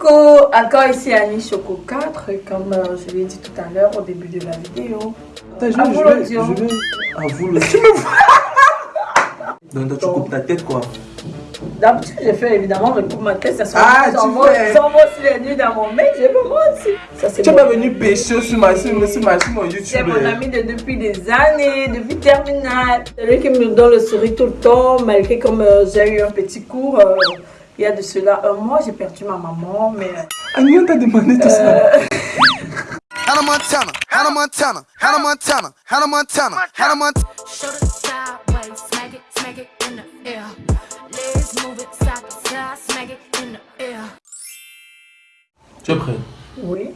Coucou, encore ici Annie Choco 4, comme euh, je l'ai dit tout à l'heure au début de la vidéo. Attends, je, À vais- vous je vais, l'audio. je vais. À vous le. Tu me vois? Donc, toi, tu coupes ta tête quoi. D'habitude, je fais évidemment, je coupe ma tête, ça sent Ah, fais. j'envoie aussi les nuits dans mon mec, je moi aussi. Ça, c'est Tu es mon- pas venu pécho sur ma sur, sur ma mon YouTube. C'est mon ami de depuis des années, depuis terminale. C'est lui qui me donne le sourire tout le temps, malgré comme euh, j'ai eu un petit cours. euh, il y a de cela un mois, j'ai perdu ma maman, mais euh, Annie, on t'a demandé tout ça. Hannah Montana, Hannah Montana, Hannah Montana, Hannah Montana, Hannah Montana. Shoulder sideways, smack it, smack it in the air. Legs move it side to side, smack it in the air. Tu es prêt? Oui,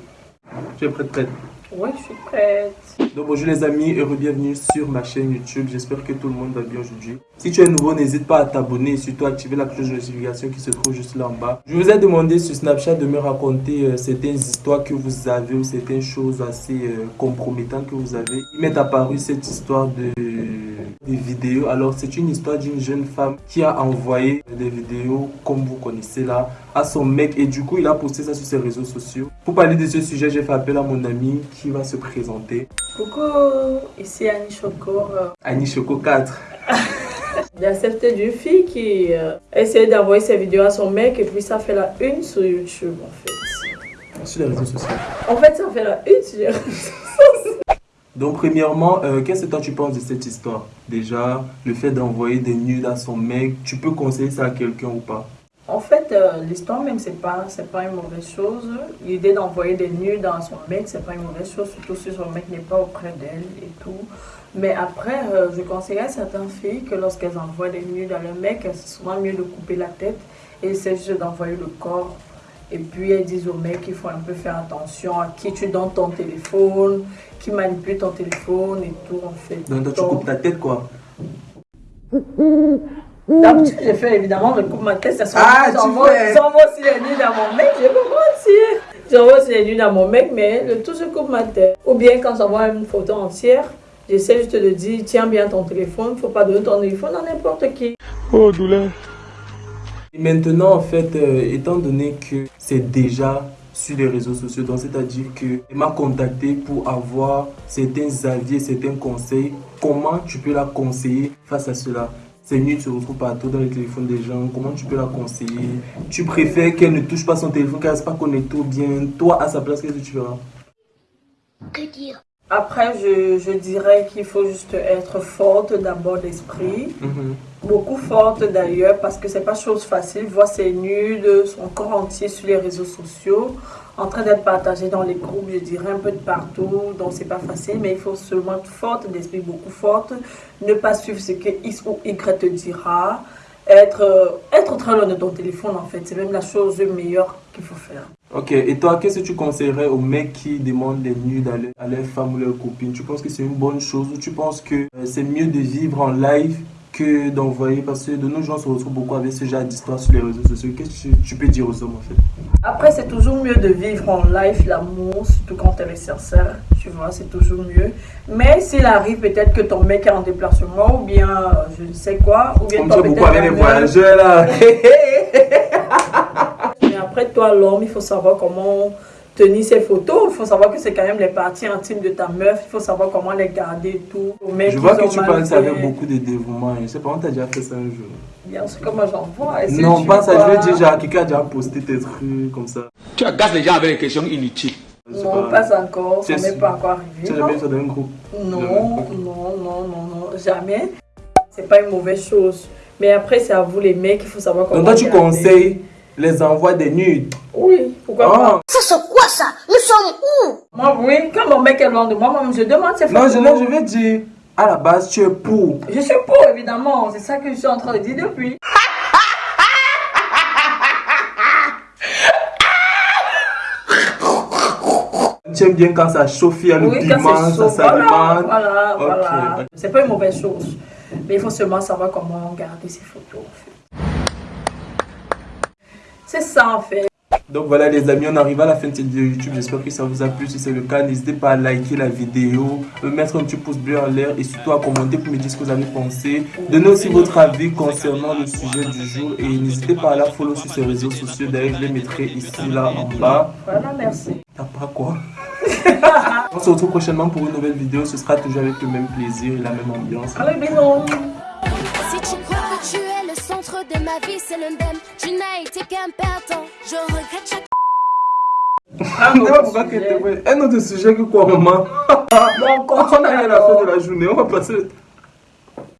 Tu es prête, prête? Oui, je suis prête. Donc bonjour les amis et bienvenue sur ma chaîne YouTube. J'espère que tout le monde va bien aujourd'hui. Si tu es nouveau, n'hésite pas à t'abonner et surtout à activer la cloche de notification qui se trouve juste là en bas. Je vous ai demandé sur Snapchat de me raconter euh, certaines histoires que vous avez ou certaines choses assez euh, compromettantes que vous avez. Il m'est apparu cette histoire de des vidéos. Alors c'est une histoire d'une jeune femme qui a envoyé des vidéos comme vous connaissez là à son mec et du coup il a posté ça sur ses réseaux sociaux. Pour parler de ce sujet, j'ai fait appel à mon ami qui va se présenter. Coucou, ici Annie Choco. euh, Annie Choco 4. J'ai accepté d'une fille qui euh, essayait d'envoyer ses vidéos à son mec et puis ça fait la une sur YouTube en fait. Sur les réseaux sociaux. En fait, ça fait la une sur les réseaux sociaux. Donc, premièrement, euh, qu'est-ce que tu penses de cette histoire? Déjà, le fait d'envoyer des nudes à son mec, tu peux conseiller ça à quelqu'un ou pas? En fait, euh, l'histoire même, c'est pas, pas une mauvaise chose. L'idée d'envoyer des nudes dans son mec, c'est pas une mauvaise chose, surtout si son mec n'est pas auprès d'elle et tout. Mais après, euh, je conseillerais à certaines filles que lorsqu'elles envoient des nudes à leur mec, c'est souvent mieux de couper la tête et c'est juste d'envoyer le corps. Et puis elles disent au mec qu'il faut un peu faire attention à qui tu donnes ton téléphone, qui manipule ton téléphone et tout en fait. Donc, toi tu coupes ta tête quoi D'habitude, je fais évidemment, je coupe ma tête, ça Ah, tu j'envoie aussi les nuits dans mon mec, je peux mentir. J'envoie aussi les nuits dans mon mec, mais le tout, je coupe ma tête. Ou bien quand j'envoie une photo entière, j'essaie juste de dire, tiens bien ton téléphone, faut pas donner ton téléphone à n'importe qui. Et maintenant, en fait, euh, étant donné que c'est déjà sur les réseaux sociaux, donc c'est-à-dire que m'a contacté pour avoir certains avis certains conseils, comment tu peux la conseiller face à cela? Ces nudes se retrouvent partout dans les téléphones des gens. Comment tu peux la conseiller? Tu préfères qu'elle ne touche pas son téléphone, qu'elle ne reste pas connectée ou bien toi, à sa place, qu'est-ce que tu feras? Après, je, je dirais qu'il faut juste être forte d'abord d'esprit. Mhm. Beaucoup forte d'ailleurs parce que c'est pas chose facile. Voir ses nudes, son corps entier sur les réseaux sociaux, en train d'être partagé dans les groupes, je dirais un peu de partout. Donc c'est pas facile, mais il faut seulement être forte d'esprit, beaucoup forte. Ne pas suivre ce que X ou Y te dira. Être, euh, être très loin de ton téléphone en fait, c'est même la chose meilleure qu'il faut faire. Ok, et toi, qu'est-ce que tu conseillerais aux mecs qui demandent des nudes à leur, à leur femme ou leur copine Tu penses que c'est une bonne chose ou tu penses que euh, c'est mieux de vivre en live que d'envoyer? Parce que de nos jours, on se retrouve beaucoup avec ce genre d'histoire sur les réseaux sociaux. Qu'est-ce que tu, peux dire aux hommes en fait? Après, c'est toujours mieux de vivre en live l'amour, surtout quand elle est sincère. Tu vois, c'est toujours mieux. Mais s'il arrive peut-être que ton mec est en déplacement, ou bien euh, je ne sais quoi, ou bien es beaucoup peut-être voyageurs là. Mais toi, l'homme, il faut savoir comment tenir ses photos. Il faut savoir que c'est quand même les parties intimes de ta meuf. Il faut savoir comment les garder et tout. Mecs, Je vois que tu parles ça avec beaucoup de dévouement. Je sais pas, on t'a déjà fait ça un jour. Bien sûr que moi, j'en vois. Non, tu pas ça, je veux dire, genre, quelqu'un a déjà posté tes trucs comme ça. Tu agaces les gens avec des questions inutiles. Non, pas encore. Ça Tu n'est es- pas encore Tu arrivé. as jamais fait dans un groupe Non, Non. non, non, non, jamais. C'est pas une mauvaise chose. Mais après, c'est à vous les mecs, il faut savoir comment. Donc toi, tu conseilles les envois des nudes Oui, pourquoi Ah. pas Ça c'est quoi ça? Nous sommes où? Moi, oui, quand mon mec est loin de moi, moi je demande ses Non, photos. je, non, je vais dire, à la base, tu es pour. Je suis pour, évidemment. C'est ça que je suis en train de dire depuis. Tu aimes bien quand ça chauffe, il y a le Oui, quand piment, ça voilà, s'alimente. voilà, voilà. ok. C'est pas une mauvaise chose. Mais il faut seulement savoir comment garder ses photos. en fait. C'est ça, en fait. Donc voilà les amis, on arrive à la fin de cette vidéo YouTube. J'espère que ça vous a plu. Si c'est le cas, n'hésitez pas à liker la vidéo, me mettre un petit pouce bleu en l'air et surtout à commenter pour me dire ce que vous avez pensé. Donnez aussi votre avis concernant le sujet du jour et n'hésitez pas à la follow sur ses réseaux sociaux. D'ailleurs, je les mettrai ici là en bas. Voilà, merci. T'as pas quoi? On se retrouve prochainement pour une nouvelle vidéo. Ce sera toujours avec le même plaisir et la même ambiance. Allez, bisous. Si tu crois que tu es le centre de ma vie, c'est l'undem. Tu n'as été qu'un perdant. Je regrette chaque. Ah, non, Un autre sujet que quoi, maman? Bon, On a rien à faire de la journée, on va passer le temps.